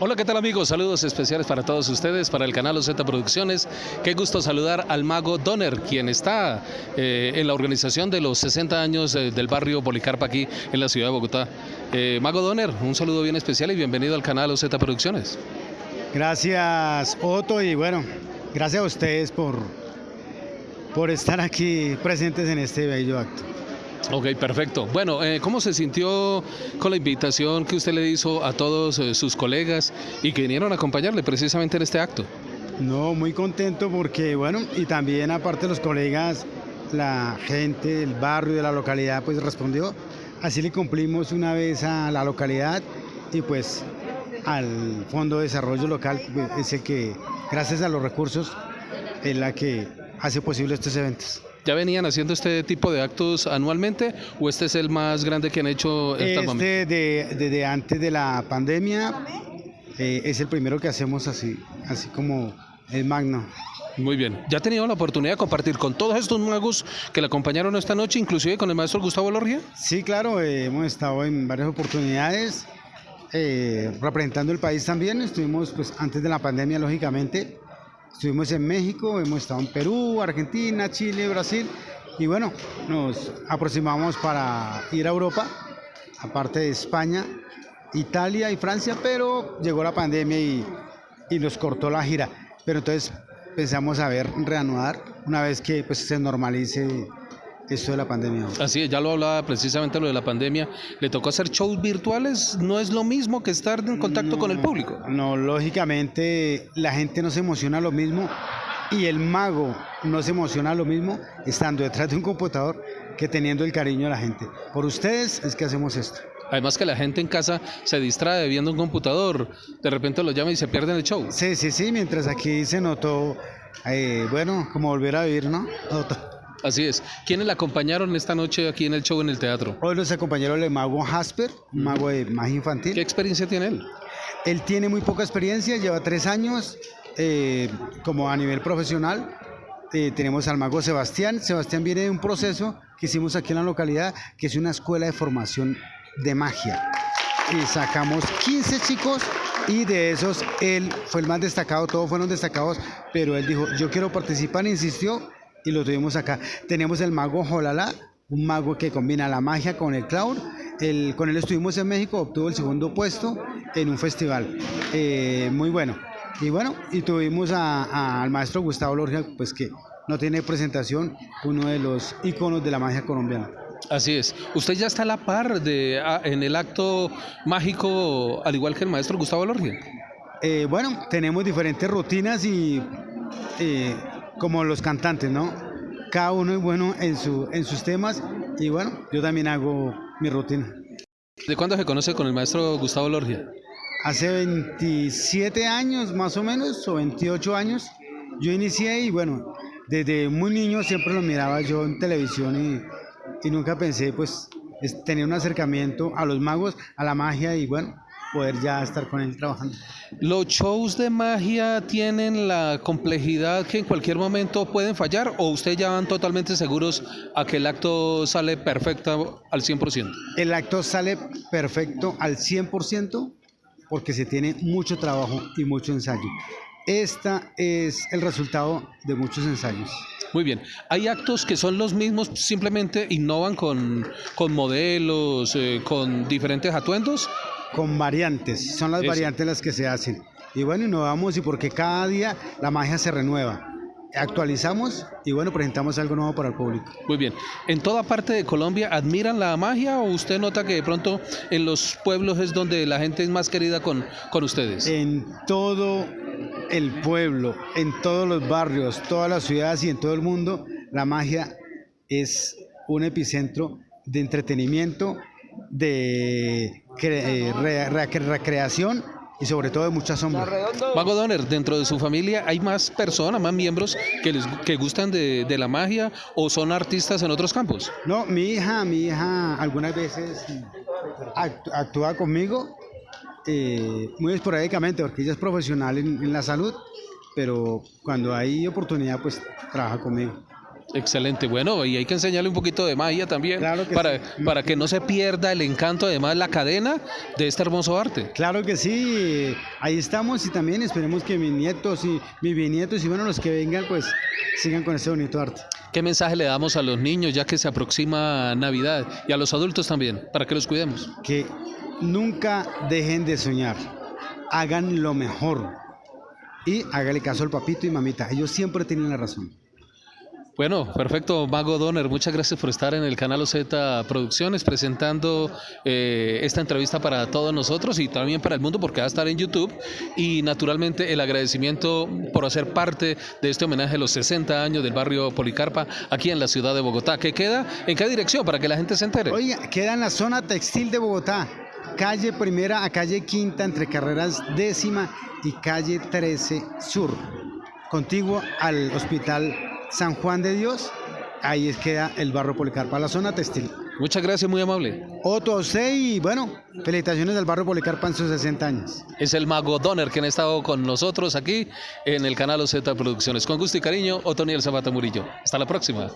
Hola, ¿qué tal amigos? Saludos especiales para todos ustedes, para el canal OZ Producciones. Qué gusto saludar al mago Donner, quien está eh, en la organización de los 60 años eh, del barrio Policarpa aquí en la ciudad de Bogotá. Eh, mago Donner, un saludo bien especial y bienvenido al canal OZ Producciones. Gracias Otto y bueno, gracias a ustedes por, por estar aquí presentes en este bello acto. Ok, perfecto. Bueno, eh, ¿cómo se sintió con la invitación que usted le hizo a todos eh, sus colegas y que vinieron a acompañarle precisamente en este acto? No, muy contento porque, bueno, y también aparte de los colegas, la gente del barrio, de la localidad, pues respondió. Así le cumplimos una vez a la localidad y pues al Fondo de Desarrollo Local, es el que, gracias a los recursos, es la que hace posible estos eventos. ¿Ya venían haciendo este tipo de actos anualmente o este es el más grande que han hecho este momento? Desde de, antes de la pandemia eh, es el primero que hacemos así, así como el magno. Muy bien. ¿Ya ha tenido la oportunidad de compartir con todos estos magos que le acompañaron esta noche, inclusive con el maestro Gustavo Lorgia? Sí, claro, eh, hemos estado en varias oportunidades eh, representando el país también. Estuvimos pues antes de la pandemia, lógicamente, Estuvimos en México, hemos estado en Perú, Argentina, Chile, Brasil y bueno, nos aproximamos para ir a Europa, aparte de España, Italia y Francia, pero llegó la pandemia y, y nos cortó la gira. Pero entonces pensamos a ver reanudar una vez que pues, se normalice esto de la pandemia. Así ya lo hablaba precisamente lo de la pandemia. ¿Le tocó hacer shows virtuales? ¿No es lo mismo que estar en contacto con el público? No, lógicamente la gente no se emociona lo mismo y el mago no se emociona lo mismo estando detrás de un computador que teniendo el cariño de la gente. Por ustedes es que hacemos esto. Además que la gente en casa se distrae viendo un computador, de repente lo llama y se pierde el show. Sí, sí, sí, mientras aquí se notó, eh, bueno, como volver a vivir, ¿no? Así es. ¿Quiénes la acompañaron esta noche aquí en el show en el teatro? Hoy nos acompañaron el mago Jasper, un mago de magia infantil. ¿Qué experiencia tiene él? Él tiene muy poca experiencia, lleva tres años eh, como a nivel profesional. Eh, tenemos al mago Sebastián. Sebastián viene de un proceso que hicimos aquí en la localidad, que es una escuela de formación de magia. Y sacamos 15 chicos y de esos él fue el más destacado, todos fueron destacados, pero él dijo, yo quiero participar, insistió y lo tuvimos acá. Tenemos el mago Jolala, un mago que combina la magia con el clown. El, con él estuvimos en México, obtuvo el segundo puesto en un festival. Eh, muy bueno. Y bueno, y tuvimos al maestro Gustavo Lorgia, pues que no tiene presentación, uno de los íconos de la magia colombiana. Así es. Usted ya está a la par de, ah, en el acto mágico, al igual que el maestro Gustavo Lorgia. Eh, bueno, tenemos diferentes rutinas y eh, como los cantantes, ¿no? Cada uno es bueno en, su, en sus temas y bueno, yo también hago mi rutina. ¿De cuándo se conoce con el maestro Gustavo Lorgia? Hace 27 años más o menos, o 28 años, yo inicié y bueno, desde muy niño siempre lo miraba yo en televisión y, y nunca pensé pues tener un acercamiento a los magos, a la magia y bueno, poder ya estar con él trabajando. ¿Los shows de magia tienen la complejidad que en cualquier momento pueden fallar o ustedes ya van totalmente seguros a que el acto sale perfecto al 100%? El acto sale perfecto al 100% porque se tiene mucho trabajo y mucho ensayo. Este es el resultado de muchos ensayos. Muy bien. ¿Hay actos que son los mismos, simplemente innovan con, con modelos, eh, con diferentes atuendos? Con variantes, son las variantes las que se hacen. Y bueno, innovamos y porque cada día la magia se renueva. Actualizamos y bueno, presentamos algo nuevo para el público. Muy bien. ¿En toda parte de Colombia admiran la magia o usted nota que de pronto en los pueblos es donde la gente es más querida con, con ustedes? En todo el pueblo, en todos los barrios, todas las ciudades y en todo el mundo, la magia es un epicentro de entretenimiento de eh, recreación y sobre todo de mucha sombra. Mago Donner, dentro de su familia hay más personas, más miembros que les que gustan de, la magia o son artistas en otros campos. No, mi hija, mi hija algunas veces actúa conmigo eh, muy esporádicamente, porque ella es profesional en, en la salud, pero cuando hay oportunidad, pues trabaja conmigo. Excelente, bueno, y hay que enseñarle un poquito de magia también Claro que para, sí. para que no se pierda el encanto, además la cadena de este hermoso arte. Claro que sí, ahí estamos y también esperemos que mis nietos y mis bisnietos y bueno, los que vengan, pues sigan con este bonito arte. ¿Qué mensaje le damos a los niños ya que se aproxima Navidad y a los adultos también, para que los cuidemos? Que nunca dejen de soñar, hagan lo mejor y hágale caso al papito y mamita, ellos siempre tienen la razón. Bueno, perfecto, Mago Donner, muchas gracias por estar en el canal OZ Producciones presentando eh, esta entrevista para todos nosotros y también para el mundo porque va a estar en YouTube y naturalmente el agradecimiento por hacer parte de este homenaje a los 60 años del barrio Policarpa aquí en la ciudad de Bogotá, que queda en qué dirección para que la gente se entere. Oiga, queda en la zona textil de Bogotá, calle primera a calle quinta, entre carreras décima y calle 13 sur, contiguo al hospital San Juan de Dios. Ahí es queda el barrio Policarpa, la zona textil. Muchas gracias, muy amable. Otto, a usted y bueno, felicitaciones del barrio Policarpa en sus 60 años. Es el Mago Donner quien ha estado con nosotros aquí en el canal OZ Producciones. Con gusto y cariño, Otoniel Zapata Murillo. Hasta la próxima.